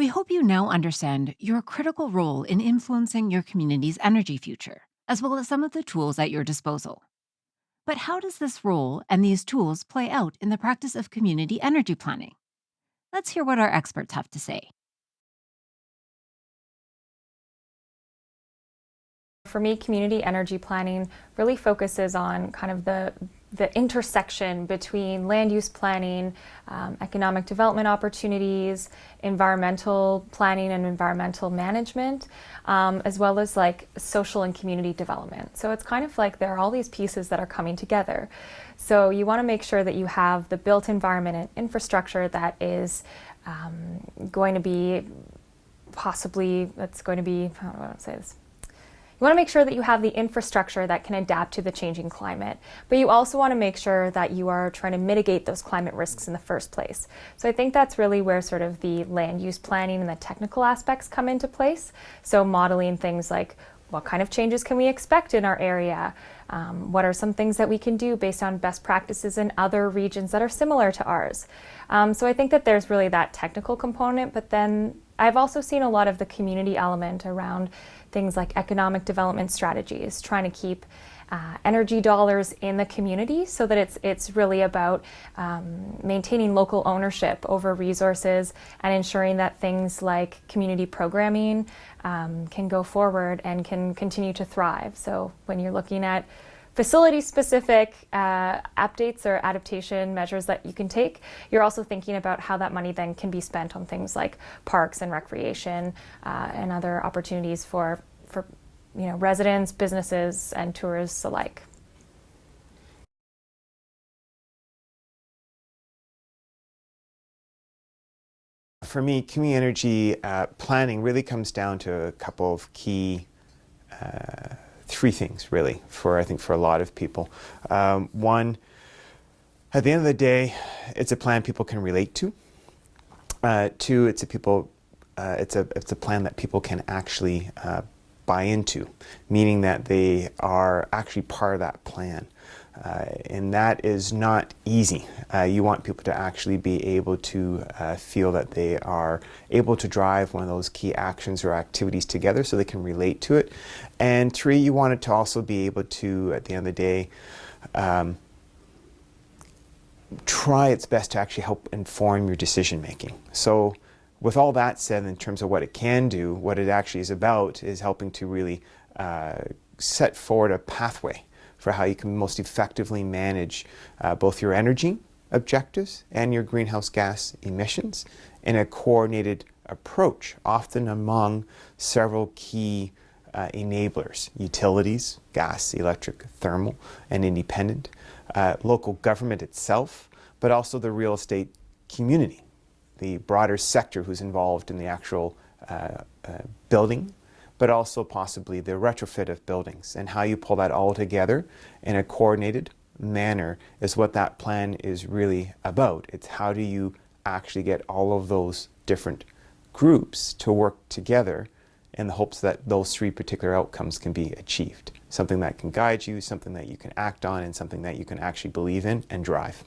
We hope you now understand your critical role in influencing your community's energy future, as well as some of the tools at your disposal. But how does this role and these tools play out in the practice of community energy planning? Let's hear what our experts have to say. For me, community energy planning really focuses on kind of the the intersection between land use planning, um, economic development opportunities, environmental planning and environmental management, um, as well as like social and community development. So it's kind of like there are all these pieces that are coming together. So you want to make sure that you have the built environment and infrastructure that is um, going to be possibly, that's going to be, I want to say this? You want to make sure that you have the infrastructure that can adapt to the changing climate, but you also want to make sure that you are trying to mitigate those climate risks in the first place. So I think that's really where sort of the land use planning and the technical aspects come into place. So modeling things like what kind of changes can we expect in our area? Um, what are some things that we can do based on best practices in other regions that are similar to ours? Um, so I think that there's really that technical component, but then I've also seen a lot of the community element around things like economic development strategies, trying to keep uh, energy dollars in the community so that it's, it's really about um, maintaining local ownership over resources and ensuring that things like community programming um, can go forward and can continue to thrive. So when you're looking at facility-specific uh, updates or adaptation measures that you can take. You're also thinking about how that money then can be spent on things like parks and recreation uh, and other opportunities for, for you know, residents, businesses, and tourists alike. For me, community energy uh, planning really comes down to a couple of key uh, three things really for I think for a lot of people. Um, one, at the end of the day, it's a plan people can relate to. Uh, two, it's a people, uh, it's a it's a plan that people can actually uh, buy into, meaning that they are actually part of that plan. Uh, and that is not easy. Uh, you want people to actually be able to uh, feel that they are able to drive one of those key actions or activities together so they can relate to it. And three, you want it to also be able to, at the end of the day, um, try its best to actually help inform your decision making. So with all that said, in terms of what it can do, what it actually is about is helping to really uh, set forward a pathway for how you can most effectively manage uh, both your energy objectives and your greenhouse gas emissions in a coordinated approach, often among several key uh, enablers, utilities, gas, electric, thermal, and independent, uh, local government itself, but also the real estate community, the broader sector who's involved in the actual uh, uh building but also possibly the retrofit of buildings and how you pull that all together in a coordinated manner is what that plan is really about. It's how do you actually get all of those different groups to work together in the hopes that those three particular outcomes can be achieved. Something that can guide you, something that you can act on, and something that you can actually believe in and drive.